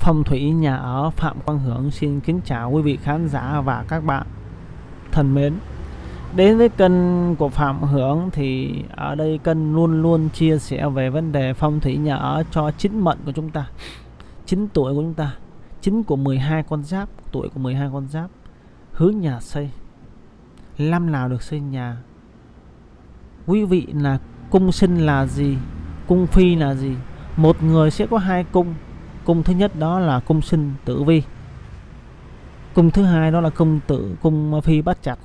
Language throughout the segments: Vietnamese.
Phong thủy nhà ở Phạm Quang Hưởng xin kính chào quý vị khán giả và các bạn thân mến. Đến với kênh của Phạm Hưởng thì ở đây kênh luôn luôn chia sẻ về vấn đề phong thủy nhà ở cho chính mệnh của chúng ta. Chính tuổi của chúng ta, chính của 12 con giáp, tuổi của 12 con giáp, hướng nhà xây. Năm nào được xây nhà? Quý vị là cung sinh là gì? Cung phi là gì? Một người sẽ có hai cung cung thứ nhất đó là cung sinh tử vi. Cung thứ hai đó là cung tử cung phi bắt chặt.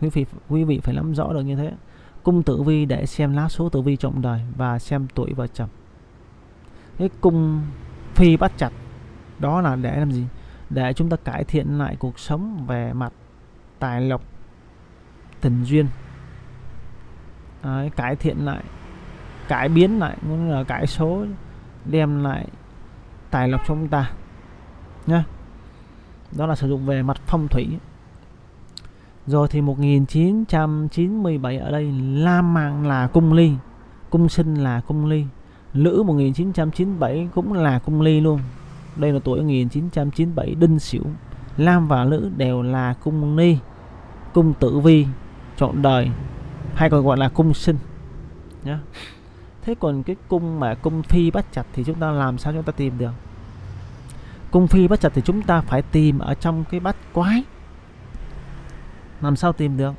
Quý vị quý vị phải nắm rõ được như thế. Cung tử vi để xem lá số tử vi trọng đời và xem tuổi vợ chồng. Cái cung phi bắt chặt đó là để làm gì? Để chúng ta cải thiện lại cuộc sống về mặt tài lộc tình duyên. Đấy, cải thiện lại cải biến lại muốn là cải số đem lại tài lộc cho chúng ta. Nhá. Đó là sử dụng về mặt phong thủy. Rồi thì 1997 ở đây Lam Mạng là cung ly, cung sinh là cung ly, Lữ 1997 cũng là cung ly luôn. Đây là tuổi 1997 đinh sửu, Lam và Lữ đều là cung ly cung tử vi, trọn đời, hay còn gọi là cung sinh. Nhá. Thế còn cái cung mà cung phi bắt chặt thì chúng ta làm sao chúng ta tìm được? Cung phi bắt chặt thì chúng ta phải tìm ở trong cái bát quái. Làm sao tìm được?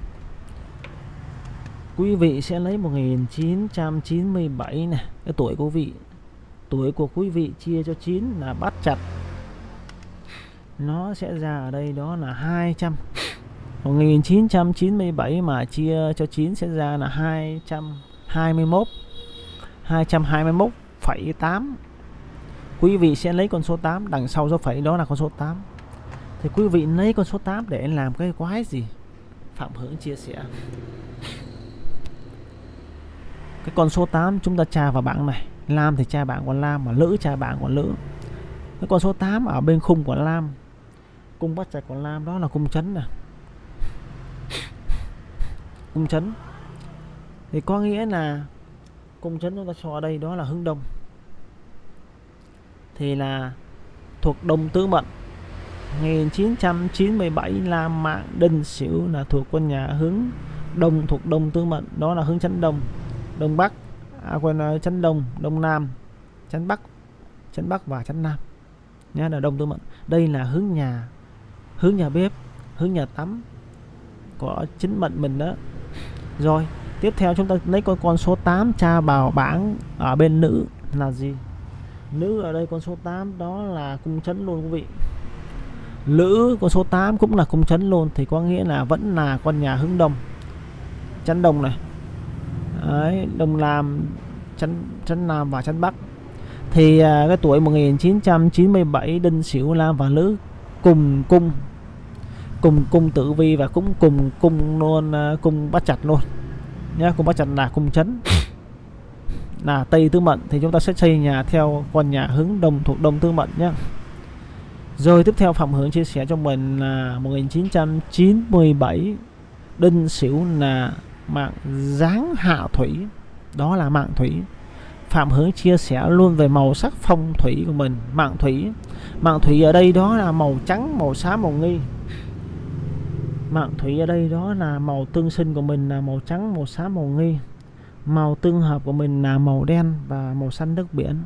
Quý vị sẽ lấy 1997 này cái tuổi của vị tuổi của quý vị chia cho 9 là bắt chặt. Nó sẽ ra ở đây đó là 200 1997 mà chia cho 9 sẽ ra là 221 221,8 quý vị sẽ lấy con số 8 đằng sau dấu phẩy đó là con số 8 thì quý vị lấy con số 8 để làm cái quái gì? Phạm Hưởng chia sẻ. Cái con số 8 chúng ta tra vào bảng này. Lam thì tra bảng của Lam mà Lữ tra bảng của Lữ. Cái con số 8 ở bên khung của Lam, cung bắt chặt của Lam đó là cung chấn nè. Cung chấn. Thì có nghĩa là cung chấn chúng ta cho ở đây đó là hướng đông thì là thuộc Đông Tứ Mệnh. 1997 là Mạng Đinh Sửu là thuộc quân nhà hướng Đông thuộc Đông Tứ Mệnh. Đó là hướng chấn Đông. Đông Bắc à, quên chấn Đông Đông Nam chấn Bắc chấn Bắc và chấn Nam. Nhé là Đông Tứ Mệnh. Đây là hướng nhà hướng nhà bếp hướng nhà tắm của chính mệnh mình đó. Rồi tiếp theo chúng ta lấy con con số 8 tra bào bảng ở bên nữ là gì? Nữ ở đây con số 8 đó là cung chấn luôn quý vị. Lữ con số 8 cũng là cung chấn luôn thì có nghĩa là vẫn là con nhà hướng đông. Chấn đông này. Đấy, đông nam chấn chấn nam và chấn bắc. Thì à, cái tuổi 1997 đinh sửu lam và lữ cùng cung cùng cung tử vi và cũng cùng cung luôn à, cung bắt chặt luôn. Nhá cung bắt chặt là cung chấn là Tây Tư Mệnh thì chúng ta sẽ xây nhà theo con nhà hướng Đông thuộc Đông Tư Mệnh nhé. Rồi tiếp theo Phạm Hướng chia sẻ cho mình là 1997 Đinh Sửu là mạng dáng hạ thủy. Đó là mạng thủy. Phạm Hướng chia sẻ luôn về màu sắc phong thủy của mình, mạng thủy. Mạng thủy ở đây đó là màu trắng, màu xám màu nghi. Mạng thủy ở đây đó là màu tương sinh của mình là màu trắng, màu xám màu nghi. Màu tương hợp của mình là màu đen và màu xanh nước biển.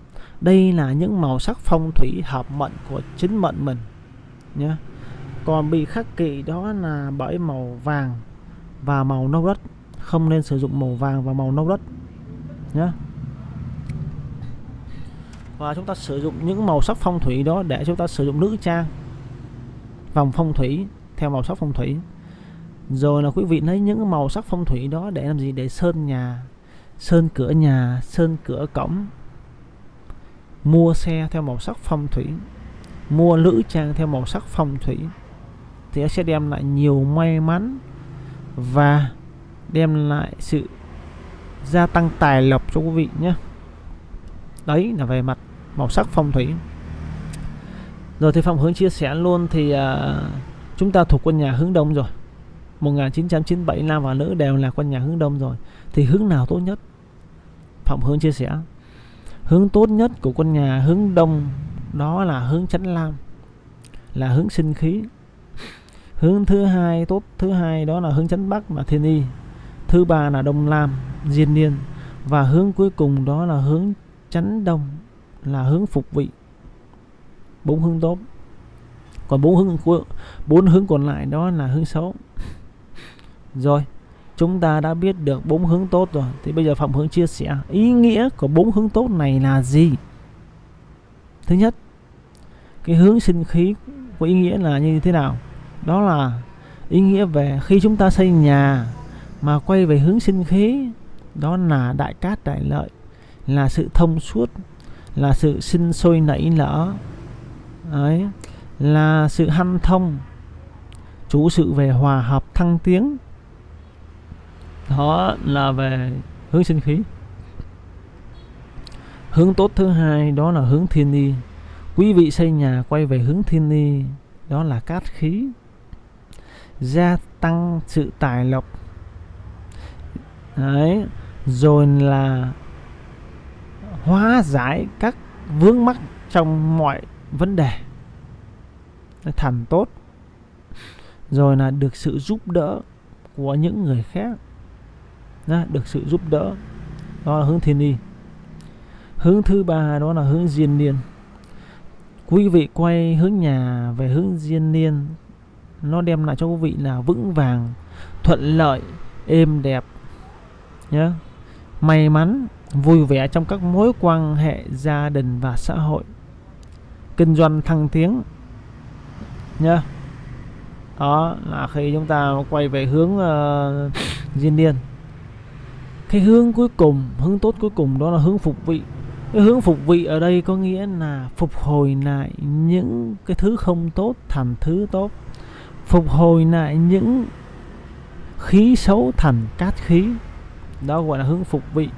Đây là những màu sắc phong thủy hợp mệnh của chính mệnh mình nhé. Còn bị khắc kỵ đó là bởi màu vàng và màu nâu đất. Không nên sử dụng màu vàng và màu nâu đất nhé. Và chúng ta sử dụng những màu sắc phong thủy đó để chúng ta sử dụng nữ trang, vòng phong thủy theo màu sắc phong thủy rồi là quý vị lấy những màu sắc phong thủy đó để làm gì để sơn nhà sơn cửa nhà sơn cửa cổng. Mua xe theo màu sắc phong thủy. Mua lữ trang theo màu sắc phong thủy. Thì nó sẽ đem lại nhiều may mắn và đem lại sự gia tăng tài lộc cho quý vị nhé. Đấy là về mặt màu sắc phong thủy. Rồi thì Phạm Hướng chia sẻ luôn thì uh, chúng ta thuộc quân nhà hướng đông rồi. 1997 nam và nữ đều là quân nhà hướng đông rồi. Thì hướng nào tốt nhất? Phạm Hướng chia sẻ, hướng tốt nhất của con nhà, hướng đông, đó là hướng chánh lam, là hướng sinh khí. Hướng thứ hai tốt, thứ hai đó là hướng chánh bắc mà thiên y. Thứ ba là đông lam, diên niên. Và hướng cuối cùng đó là hướng chánh đông, là hướng phục vị. Bốn hướng tốt. Còn bốn hướng bốn hướng còn lại đó là hướng xấu. Rồi chúng ta đã biết được bốn hướng tốt rồi. Thì bây giờ phạm hướng chia sẻ, ý nghĩa của bốn hướng tốt này là gì? Thứ nhất, cái hướng sinh khí có ý nghĩa là như thế nào? Đó là ý nghĩa về khi chúng ta xây nhà mà quay về hướng sinh khí, đó là đại cát đại lợi, là sự thông suốt, là sự sinh sôi nảy nở đấy là sự hanh thông, chủ sự về hòa hợp thăng tiến đó là về hướng sinh khí. Hướng tốt thứ hai đó là hướng thiên ni. Quý vị xây nhà quay về hướng thiên ni, đó là cát khí. Gia tăng sự tài lộc. Đấy, rồi là hóa giải các vướng mắc trong mọi vấn đề. Thành tốt. Rồi là được sự giúp đỡ của những người khác nhá, được sự giúp đỡ. Đó là hướng thiên y hướng thứ ba đó là hướng diên niên. Quý vị quay hướng nhà về hướng diên niên nó đem lại cho quý vị là vững vàng thuận lợi êm đẹp nhé may mắn vui vẻ trong các mối quan hệ gia đình và xã hội. Kinh doanh thăng tiến nhá. Đó là khi chúng ta quay về hướng uh, diên niên cái hướng cuối cùng, hướng tốt cuối cùng đó là hướng phục vị. Cái hướng phục vị ở đây có nghĩa là phục hồi lại những cái thứ không tốt thành thứ tốt. Phục hồi lại những khí xấu thành cát khí. Đó gọi là hướng phục vị.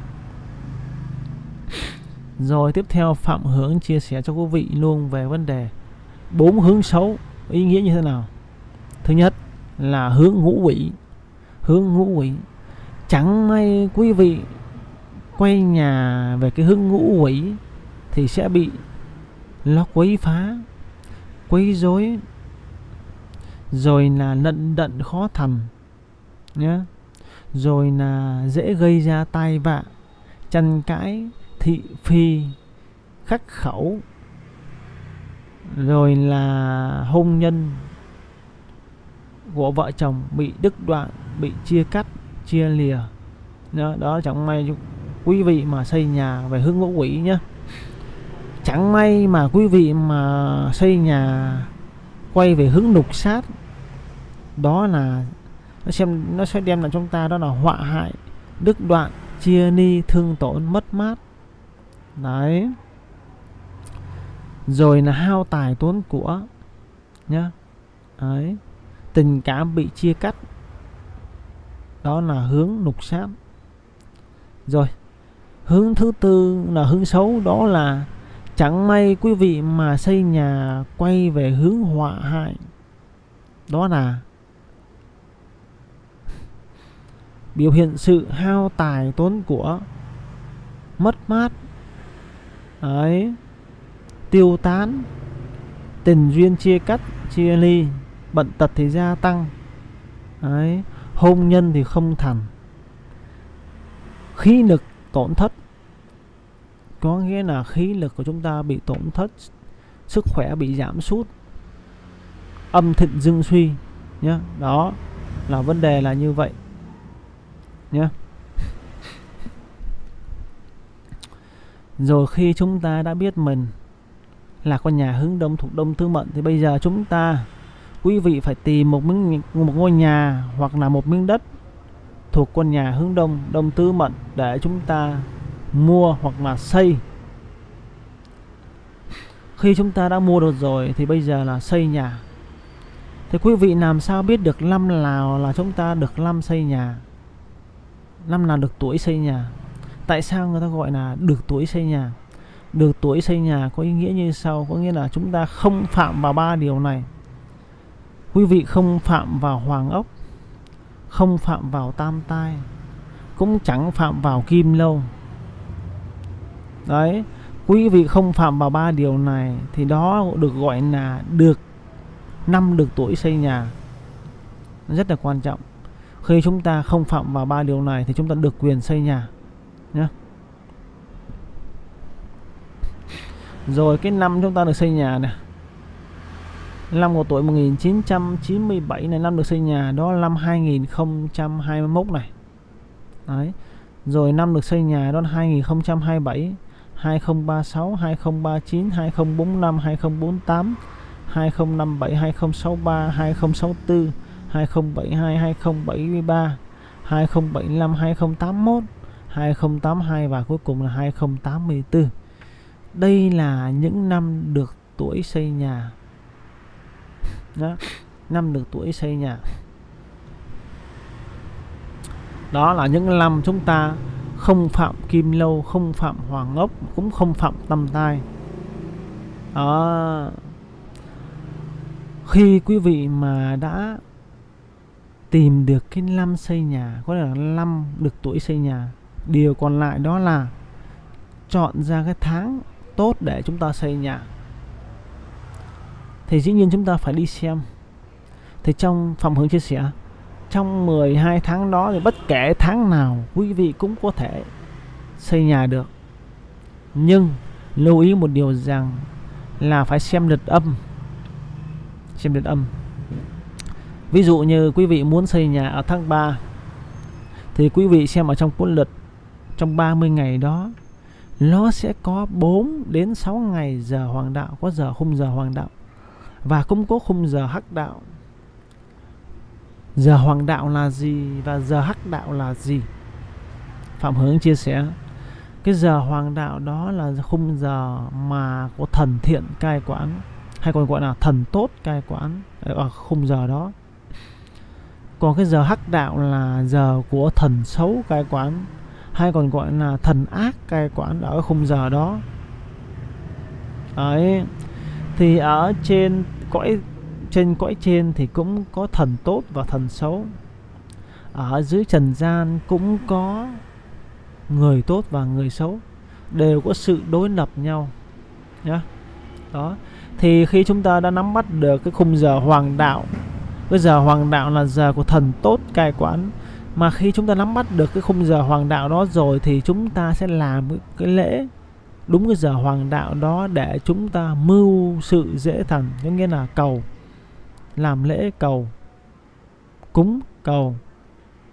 Rồi tiếp theo, phạm hướng chia sẻ cho quý vị luôn về vấn đề bốn hướng xấu. Ý nghĩa như thế nào? Thứ nhất là hướng ngũ quỷ hướng ngũ quỷ chẳng may quý vị quay nhà về cái hướng ngũ quỷ thì sẽ bị nó quấy phá, quấy rối, rồi là nận đận khó thành nhé rồi là dễ gây ra tai vạ, tranh cãi, thị phi, khắc khẩu, rồi là hôn nhân của vợ chồng bị đứt đoạn, bị chia cắt chia lìa. Đó, đó chẳng may quý vị mà xây nhà về hướng ngũ quỷ nhé. Chẳng may mà quý vị mà xây nhà quay về hướng lục sát đó là nó xem nó sẽ đem lại chúng ta đó là họa hại đức đoạn chia ni thương tổn mất mát. Đấy. Rồi là hao tài tốn của nhá. Đấy. Tình cảm bị chia cắt đó là hướng lục sát rồi, hướng thứ tư là hướng xấu, đó là chẳng may quý vị mà xây nhà quay về hướng họa hại. Đó là biểu hiện sự hao tài tốn của mất mát, ấy, tiêu tán, tình duyên chia cắt, chia ly bận tật thì gia tăng, ấy hôn nhân thì không thành. Khí lực tổn thất. Có nghĩa là khí lực của chúng ta bị tổn thất, sức khỏe bị giảm sút. Âm thịnh dương suy nhé đó là vấn đề là như vậy nhé rồi khi chúng ta đã biết mình là con nhà hướng đông thuộc đông tư mệnh, thì bây giờ chúng ta quý vị phải tìm một miếng một ngôi nhà hoặc là một miếng đất thuộc con nhà hướng đông đông tứ mệnh để chúng ta mua hoặc là xây. Khi chúng ta đã mua được rồi thì bây giờ là xây nhà. Thì quý vị làm sao biết được năm nào là chúng ta được năm xây nhà? Năm nào được tuổi xây nhà? Tại sao người ta gọi là được tuổi xây nhà? Được tuổi xây nhà có ý nghĩa như sau, có nghĩa là chúng ta không phạm vào ba điều này quý vị không phạm vào hoàng ốc, không phạm vào tam tai, cũng chẳng phạm vào kim lâu. Đấy, quý vị không phạm vào ba điều này thì đó được gọi là được năm được tuổi xây nhà. Rất là quan trọng. Khi chúng ta không phạm vào ba điều này thì chúng ta được quyền xây nhà nhé rồi, cái năm chúng ta được xây nhà này năm của tuổi 1997 này năm được xây nhà đó là năm 2021 này đấy rồi năm được xây nhà đó là 2027 2036 2039 2045 2048 2057 2063 2064 2072 2073 2075 2081 2082 và cuối cùng là 2084 đây là những năm được tuổi xây nhà đó, năm được tuổi xây nhà. Đó là những năm chúng ta không phạm kim lâu không phạm hoàng ốc cũng không phạm tâm tai. Đó. Khi quý vị mà đã tìm được cái năm xây nhà có là năm được tuổi xây nhà điều còn lại đó là chọn ra cái tháng tốt để chúng ta xây nhà thì dĩ nhiên chúng ta phải đi xem. Thì trong phòng hướng chia sẻ, trong 12 tháng đó thì bất kể tháng nào, quý vị cũng có thể xây nhà được. Nhưng lưu ý một điều rằng là phải xem lượt âm. Xem lượt âm. Ví dụ như quý vị muốn xây nhà ở tháng 3 thì quý vị xem ở trong cuốn lượt trong 30 ngày đó, nó sẽ có 4 đến 6 ngày giờ hoàng đạo, có giờ khung giờ hoàng đạo và cũng có khung giờ hắc đạo. Giờ hoàng đạo là gì và giờ hắc đạo là gì? Phạm hướng chia sẻ, cái giờ hoàng đạo đó là khung giờ mà có thần thiện cai quản hay còn gọi là thần tốt cai quản ở ờ, ờ, khung giờ đó. Còn cái giờ hắc đạo là giờ của thần xấu cai quản hay còn gọi là thần ác cai quản ở khung giờ đó. Đấy thì ở trên cõi trên cõi trên thì cũng có thần tốt và thần xấu. Ở dưới trần gian cũng có người tốt và người xấu, đều có sự đối lập nhau, nhá. Đó. Thì khi chúng ta đã nắm bắt được cái khung giờ hoàng đạo, cái giờ hoàng đạo là giờ của thần tốt, cai quản, mà khi chúng ta nắm bắt được cái khung giờ hoàng đạo đó rồi thì chúng ta sẽ làm cái lễ đúng cái giờ hoàng đạo đó để chúng ta mưu sự dễ thần, có nghĩa là cầu làm lễ cầu cúng cầu.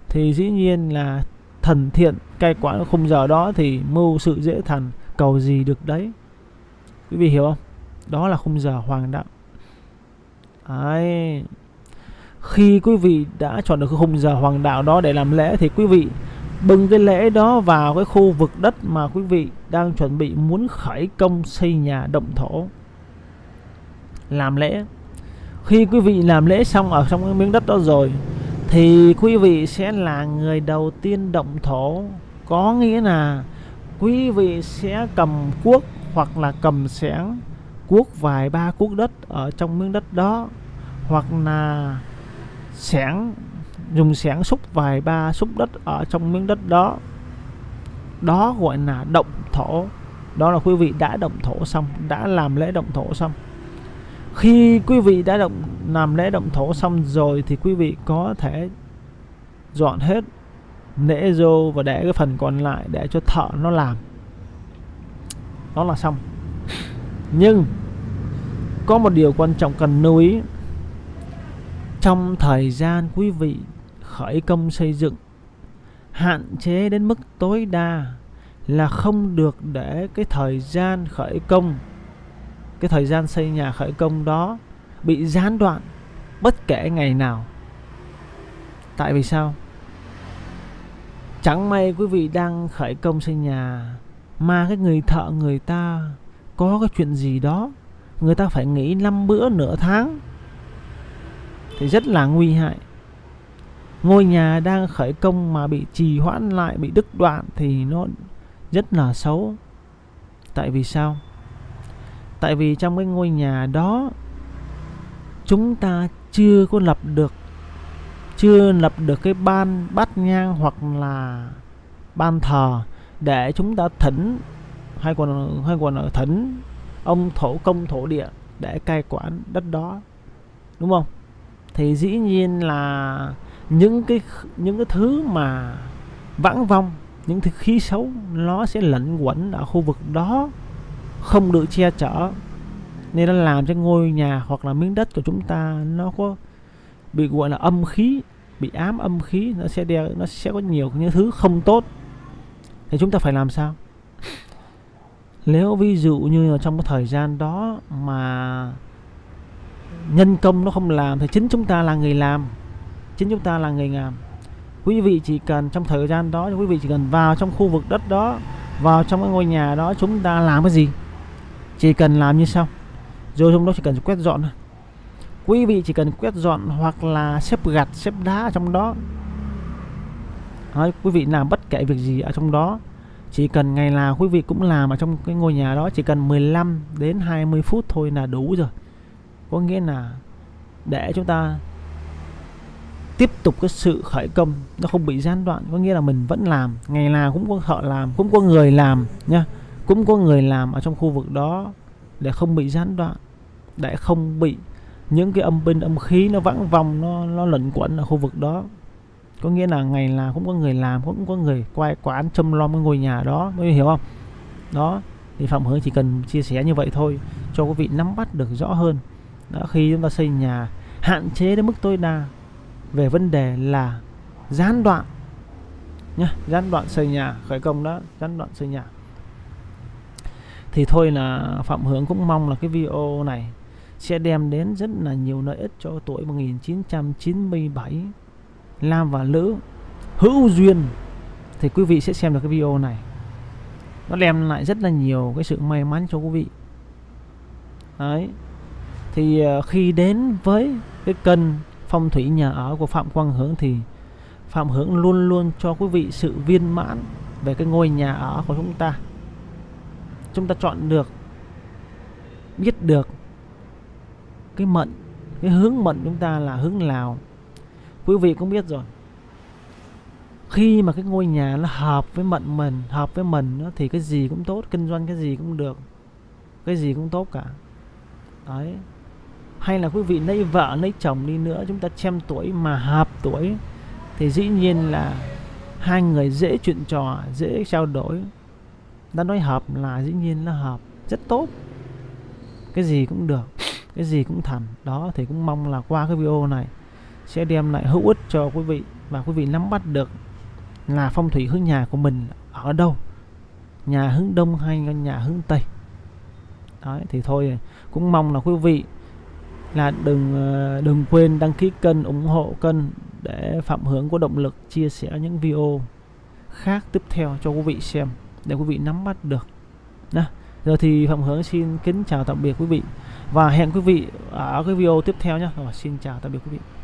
Thì dĩ nhiên là thần thiện cai quản khung giờ đó thì mưu sự dễ thần cầu gì được đấy. Quý vị hiểu không? Đó là khung giờ hoàng đạo. Đấy. Khi quý vị đã chọn được cái khung giờ hoàng đạo đó để làm lễ thì quý vị bưng cái lễ đó vào cái khu vực đất mà quý vị đang chuẩn bị muốn khởi công xây nhà động thổ. Làm lễ. Khi quý vị làm lễ xong ở trong cái miếng đất đó rồi, thì quý vị sẽ là người đầu tiên động thổ. Có nghĩa là quý vị sẽ cầm cuốc hoặc là cầm xẻng, cuốc vài ba cuốc đất ở trong miếng đất đó, hoặc là xẻng dùng xẻng xúc vài ba xúc đất ở trong miếng đất đó. Đó gọi là động thổ. Đó là quý vị đã động thổ xong, đã làm lễ động thổ xong. Khi quý vị đã động, làm lễ động thổ xong rồi thì quý vị có thể dọn hết lễ rô và để cái phần còn lại để cho thợ nó làm. Đó là xong. Nhưng có một điều quan trọng cần lưu ý. Trong thời gian quý vị khởi công xây dựng. Hạn chế đến mức tối đa là không được để cái thời gian khởi công, cái thời gian xây nhà khởi công đó bị gián đoạn bất kể ngày nào. Tại vì sao? Chẳng may quý vị đang khởi công xây nhà mà cái người thợ người ta có cái chuyện gì đó, người ta phải nghỉ năm bữa nửa tháng thì rất là nguy hại ngôi nhà đang khởi công mà bị trì hoãn lại, bị đứt đoạn thì nó rất là xấu. Tại vì sao? Tại vì trong cái ngôi nhà đó, chúng ta chưa có lập được, chưa lập được cái ban bát nhang hoặc là ban thờ để chúng ta thỉnh, hay còn hay còn ở thỉnh ông thổ công thổ địa để cai quản đất đó. Đúng không? Thì dĩ nhiên là những cái những cái thứ mà vãng vong, những thứ khí xấu, nó sẽ lẩn quẩn ở khu vực đó, không được che chở. Nên nó làm cho ngôi nhà hoặc là miếng đất của chúng ta nó có bị, gọi là, âm khí, bị ám âm khí, nó sẽ đeo, nó sẽ có nhiều những thứ không tốt. Thì chúng ta phải làm sao? Nếu ví dụ như là trong cái thời gian đó mà nhân công nó không làm thì chính chúng ta là người làm chính chúng ta là người làm quý vị chỉ cần trong thời gian đó quý vị chỉ cần vào trong khu vực đất đó vào trong cái ngôi nhà đó chúng ta làm cái gì? Chỉ cần làm như sau. Rồi trong đó chỉ cần quét dọn quý vị chỉ cần quét dọn hoặc là xếp gạch xếp đá ở trong đó. Đấy, quý vị làm bất kể việc gì ở trong đó. Chỉ cần ngày nào quý vị cũng làm ở trong cái ngôi nhà đó chỉ cần 15 đến 20 phút thôi là đủ rồi. Có nghĩa là để chúng ta tiếp tục cái sự khởi công nó không bị gián đoạn có nghĩa là mình vẫn làm ngày nào cũng có thợ làm cũng có người làm nha cũng có người làm ở trong khu vực đó để không bị gián đoạn để không bị những cái âm binh âm khí nó vãng vòng nó nó lẩn quẩn ở khu vực đó. Có nghĩa là ngày nào cũng có người làm cũng có người quay quán châm lo cái ngôi nhà đó mới hiểu không? Đó thì phạm hướng chỉ cần chia sẻ như vậy thôi cho quý vị nắm bắt được rõ hơn. Đó, khi chúng ta xây nhà hạn chế đến mức tối đa về vấn đề là gián đoạn. Nhá, gián đoạn xây nhà, khởi công đó, gián đoạn xây nhà. Thì thôi là phạm hướng cũng mong là cái video này sẽ đem đến rất là nhiều lợi ích cho tuổi 1997 Nam và nữ hữu duyên. Thì quý vị sẽ xem được cái video này. Nó đem lại rất là nhiều cái sự may mắn cho quý vị. Đấy. Thì ờ, khi đến với cái kênh phong thủy nhà ở của Phạm Quang Hướng thì Phạm Hướng luôn luôn cho quý vị sự viên mãn về cái ngôi nhà ở của chúng ta. Chúng ta chọn được biết được cái mệnh cái hướng mệnh chúng ta là hướng Lào. Quý vị cũng biết rồi. Khi mà cái ngôi nhà nó hợp với mệnh mình hợp với mình đó, thì cái gì cũng tốt kinh doanh cái gì cũng được. Cái gì cũng tốt cả. Đấy hay là quý vị lấy vợ lấy chồng đi nữa, chúng ta xem tuổi mà hợp tuổi, thì dĩ nhiên là hai người dễ chuyện trò, dễ trao đổi. Đã nói hợp là dĩ nhiên là hợp, rất tốt. Cái gì cũng được, cái gì cũng thành. Đó, thì cũng mong là qua cái video này sẽ đem lại hữu ích cho quý vị và quý vị nắm bắt được là phong thủy hướng nhà của mình ở đâu. Nhà hướng đông hay nhà hướng tây? Đấy, thì thôi, cũng mong là quý vị là đừng ờ, đừng quên đăng ký kênh, ủng hộ kênh để phạm hướng có động lực chia sẻ những video khác tiếp theo cho quý vị xem, để quý vị nắm bắt được. Đó. giờ thì phạm hướng xin kính chào tạm biệt quý vị và hẹn quý vị ở cái video tiếp theo nhé rồi, xin chào, tạm biệt quý vị.